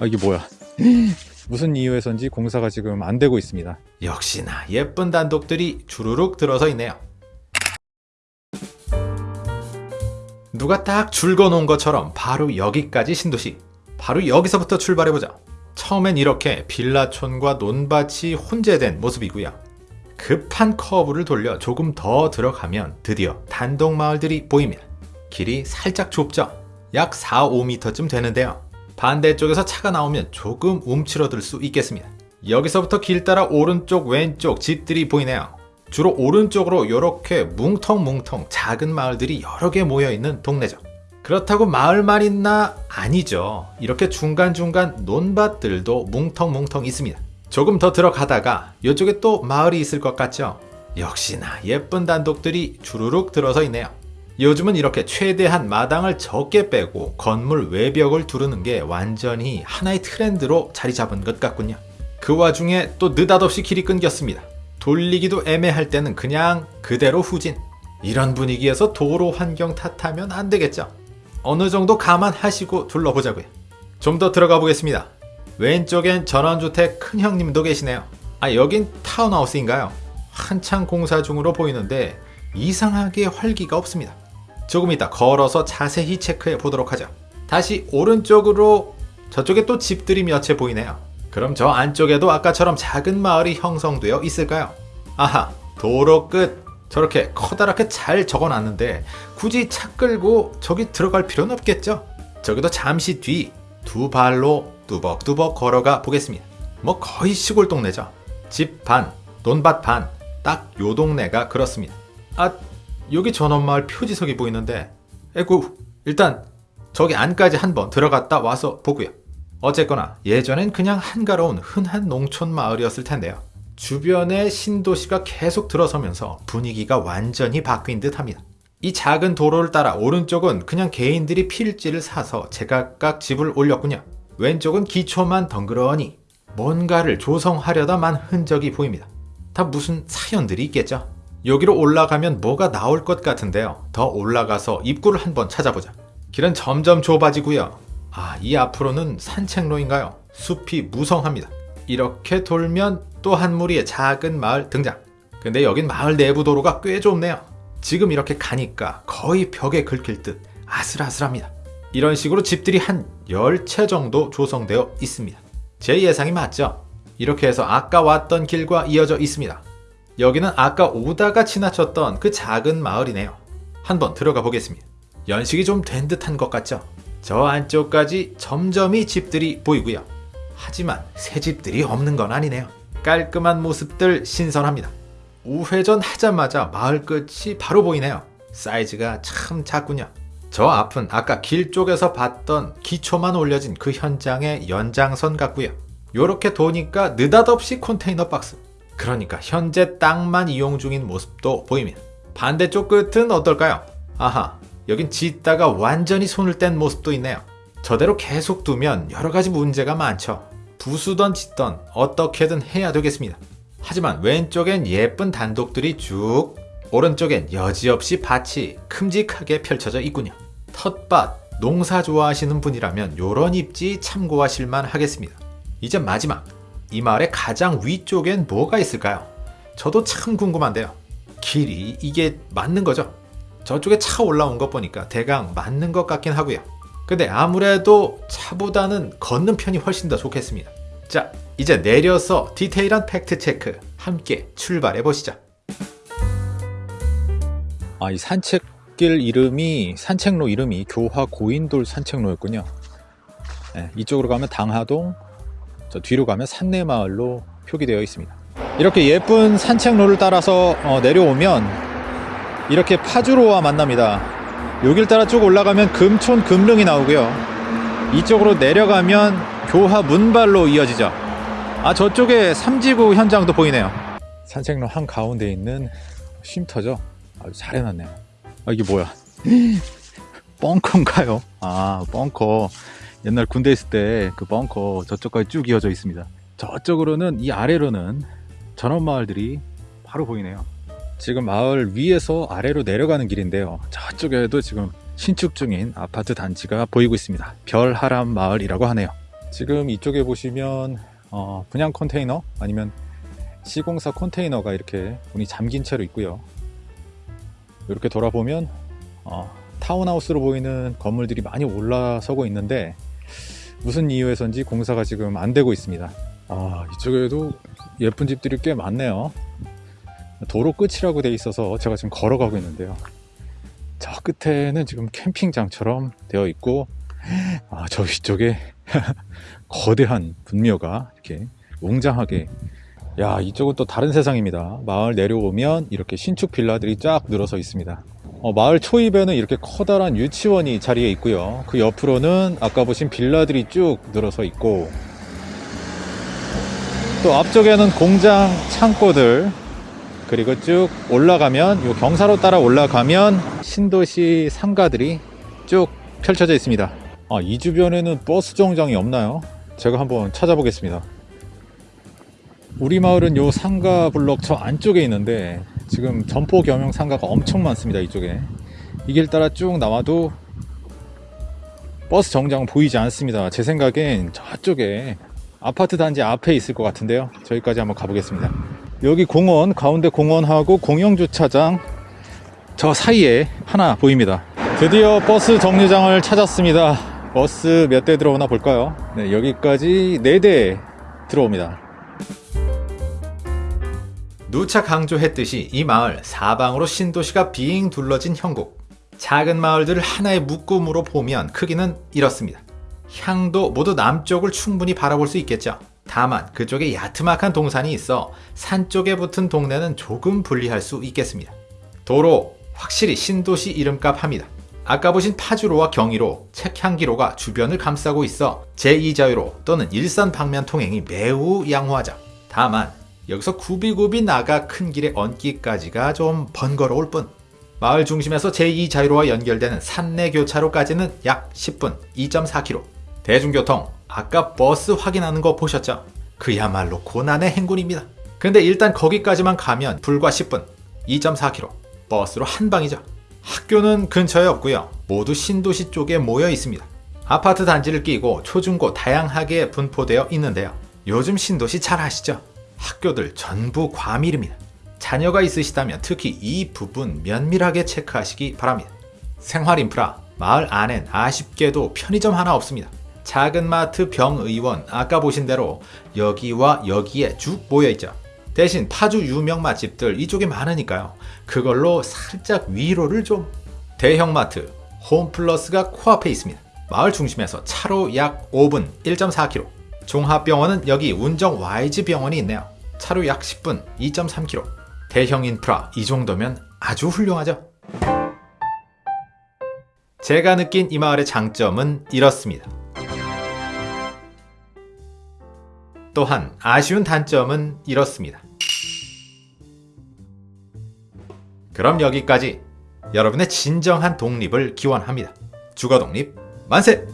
아 이게 뭐야 무슨 이유에선지 공사가 지금 안 되고 있습니다 역시나 예쁜 단독들이 주르륵 들어서 있네요. 누가 딱 줄거 놓은 것처럼 바로 여기까지 신도시. 바로 여기서부터 출발해보자. 처음엔 이렇게 빌라촌과 논밭이 혼재된 모습이고요. 급한 커브를 돌려 조금 더 들어가면 드디어 단독 마을들이 보입니다. 길이 살짝 좁죠? 약 4, 5m쯤 되는데요. 반대쪽에서 차가 나오면 조금 움츠러들 수 있겠습니다. 여기서부터 길 따라 오른쪽 왼쪽 집들이 보이네요. 주로 오른쪽으로 이렇게 뭉텅뭉텅 작은 마을들이 여러 개 모여있는 동네죠. 그렇다고 마을만 있나? 아니죠. 이렇게 중간중간 논밭들도 뭉텅뭉텅 있습니다. 조금 더 들어가다가 이쪽에 또 마을이 있을 것 같죠? 역시나 예쁜 단독들이 주르륵 들어서 있네요. 요즘은 이렇게 최대한 마당을 적게 빼고 건물 외벽을 두르는 게 완전히 하나의 트렌드로 자리 잡은 것 같군요. 그 와중에 또 느닷없이 길이 끊겼습니다. 돌리기도 애매할 때는 그냥 그대로 후진. 이런 분위기에서 도로 환경 탓하면 안 되겠죠. 어느 정도 감안하시고 둘러보자고요. 좀 더 들어가 보겠습니다. 왼쪽엔 전원주택 큰 형님도 계시네요. 아 여긴 타운하우스인가요? 한창 공사 중으로 보이는데 이상하게 활기가 없습니다. 조금 이따 걸어서 자세히 체크해 보도록 하죠. 다시 오른쪽으로 저쪽에 또 집들이 몇 채 보이네요. 그럼 저 안쪽에도 아까처럼 작은 마을이 형성되어 있을까요? 아하, 도로 끝 저렇게 커다랗게 잘 적어놨는데 굳이 차 끌고 저기 들어갈 필요는 없겠죠? 저기도 잠시 뒤 두 발로 뚜벅뚜벅 걸어가 보겠습니다. 뭐 거의 시골 동네죠. 집 반, 논밭 반, 딱 요 동네가 그렇습니다. 아, 여기 전원마을 표지석이 보이는데 에구, 일단 저기 안까지 한번 들어갔다 와서 보고요. 어쨌거나 예전엔 그냥 한가로운 흔한 농촌 마을이었을 텐데요. 주변에 신도시가 계속 들어서면서 분위기가 완전히 바뀐 듯 합니다. 이 작은 도로를 따라 오른쪽은 그냥 개인들이 필지를 사서 제각각 집을 올렸군요. 왼쪽은 기초만 덩그러니 뭔가를 조성하려다만 흔적이 보입니다. 다 무슨 사연들이 있겠죠? 여기로 올라가면 뭐가 나올 것 같은데요. 더 올라가서 입구를 한번 찾아보자. 길은 점점 좁아지고요. 아, 이 앞으로는 산책로인가요? 숲이 무성합니다. 이렇게 돌면 또 한 무리의 작은 마을 등장. 근데 여긴 마을 내부 도로가 꽤 좁네요. 지금 이렇게 가니까 거의 벽에 긁힐 듯 아슬아슬합니다. 이런 식으로 집들이 한 10채 정도 조성되어 있습니다. 제 예상이 맞죠? 이렇게 해서 아까 왔던 길과 이어져 있습니다. 여기는 아까 오다가 지나쳤던 그 작은 마을이네요. 한번 들어가 보겠습니다. 연식이 좀 된 듯한 것 같죠? 저 안쪽까지 점점이 집들이 보이고요. 하지만 새 집들이 없는 건 아니네요. 깔끔한 모습들 신선합니다. 우회전 하자마자 마을 끝이 바로 보이네요. 사이즈가 참 작군요. 저 앞은 아까 길 쪽에서 봤던 기초만 올려진 그 현장의 연장선 같고요. 요렇게 도니까 느닷없이 컨테이너 박스. 그러니까 현재 땅만 이용 중인 모습도 보입니다. 반대쪽 끝은 어떨까요? 아하, 여긴 짓다가 완전히 손을 뗀 모습도 있네요. 저대로 계속 두면 여러 가지 문제가 많죠. 부수던 짓던 어떻게든 해야 되겠습니다. 하지만 왼쪽엔 예쁜 단독들이 쭉 오른쪽엔 여지없이 밭이 큼직하게 펼쳐져 있군요. 텃밭, 농사 좋아하시는 분이라면 요런 입지 참고하실 만 하겠습니다. 이제 마지막, 이 마을의 가장 위쪽엔 뭐가 있을까요? 저도 참 궁금한데요. 길이 이게 맞는 거죠? 저쪽에 차 올라온 것 보니까 대강 맞는 것 같긴 하고요. 근데 아무래도 차보다는 걷는 편이 훨씬 더 좋겠습니다. 자, 이제 내려서 디테일한 팩트 체크 함께 출발해 보시죠. 아 이 산책길 이름이 산책로 이름이 교화 고인돌 산책로였군요 네, 이쪽으로 가면 당하동 저 뒤로 가면 산내마을로 표기되어 있습니다. 이렇게 예쁜 산책로를 따라서 어, 내려오면 이렇게 파주로와 만납니다. 여길 따라 쭉 올라가면 금촌 금릉이 나오고요. 이쪽으로 내려가면 교화 문발로 이어지죠. 아 저쪽에 삼지구 현장도 보이네요. 산책로 한가운데 있는 쉼터죠? 아주 잘 해놨네요. 아 이게 뭐야? 벙커인가요? 아 벙커 옛날 군대 있을 때 그 벙커 저쪽까지 쭉 이어져 있습니다. 저쪽으로는 이 아래로는 전원마을들이 바로 보이네요. 지금 마을 위에서 아래로 내려가는 길인데요. 저쪽에도 지금 신축 중인 아파트 단지가 보이고 있습니다. 별하람 마을이라고 하네요. 지금 이쪽에 보시면 어, 분양 컨테이너 아니면 시공사 컨테이너가 이렇게 문이 잠긴 채로 있고요. 이렇게 돌아보면 어, 타운하우스로 보이는 건물들이 많이 올라서고 있는데 무슨 이유에서인지 공사가 지금 안 되고 있습니다. 아, 이쪽에도 예쁜 집들이 꽤 많네요. 도로 끝이라고 돼 있어서 제가 지금 걸어가고 있는데요. 저 끝에는 지금 캠핑장처럼 되어 있고, 아, 저 위쪽에 거대한 분묘가 이렇게 웅장하게. 야, 이쪽은 또 다른 세상입니다. 마을 내려오면 이렇게 신축 빌라들이 쫙 늘어서 있습니다. 어, 마을 초입에는 이렇게 커다란 유치원이 자리에 있고요. 그 옆으로는 아까 보신 빌라들이 쭉 늘어서 있고, 또 앞쪽에는 공장 창고들, 그리고 쭉 올라가면 요 경사로 따라 올라가면 신도시 상가들이 쭉 펼쳐져 있습니다. 아, 이 주변에는 버스 정장이 없나요? 제가 한번 찾아보겠습니다. 우리 마을은 요 상가 블럭 저 안쪽에 있는데 지금 점포 겸용 상가가 엄청 많습니다. 이쪽에 이 길 따라 쭉 나와도 버스 정장은 보이지 않습니다. 제 생각엔 저쪽에 아파트 단지 앞에 있을 것 같은데요. 저기까지 한번 가보겠습니다. 여기 공원, 가운데 공원하고 공영주차장 저 사이에 하나 보입니다. 드디어 버스 정류장을 찾았습니다. 버스 몇 대 들어오나 볼까요? 네, 여기까지 4대 들어옵니다. 누차 강조했듯이 이 마을 사방으로 신도시가 빙 둘러진 형국. 작은 마을들을 하나의 묶음으로 보면 크기는 이렇습니다. 향도 모두 남쪽을 충분히 바라볼 수 있겠죠. 다만 그쪽에 야트막한 동산이 있어 산 쪽에 붙은 동네는 조금 분리할 수 있겠습니다. 도로 확실히 신도시 이름값 합니다. 아까 보신 파주로와 경의로, 책향기로가 주변을 감싸고 있어 제2자유로 또는 일선 방면 통행이 매우 양호하죠. 다만 여기서 굽이굽이 나가 큰 길에 얹기까지가 좀 번거로울 뿐. 마을 중심에서 제2자유로와 연결되는 산내 교차로까지는 약 10분, 2.4km. 대중교통, 아까 버스 확인하는 거 보셨죠? 그야말로 고난의 행군입니다. 근데 일단 거기까지만 가면 불과 10분, 2.4km. 버스로 한 방이죠. 학교는 근처에 없고요. 모두 신도시 쪽에 모여 있습니다. 아파트 단지를 끼고 초중고 다양하게 분포되어 있는데요. 요즘 신도시 잘 아시죠? 학교들 전부 과밀입니다. 자녀가 있으시다면 특히 이 부분 면밀하게 체크하시기 바랍니다. 생활 인프라, 마을 안엔 아쉽게도 편의점 하나 없습니다. 작은 마트 병의원 아까 보신 대로 여기와 여기에 쭉 모여있죠. 대신 파주 유명 맛집들 이쪽에 많으니까요. 그걸로 살짝 위로를 좀 대형 마트 홈플러스가 코앞에 있습니다. 마을 중심에서 차로 약 5분 1.4km 종합병원은 여기 운정 YG 병원이 있네요. 차로 약 10분 2.3km 대형 인프라 이 정도면 아주 훌륭하죠. 제가 느낀 이 마을의 장점은 이렇습니다. 또한 아쉬운 단점은 이렇습니다. 그럼 여기까지 여러분의 진정한 독립을 기원합니다. 주거 독립 만세!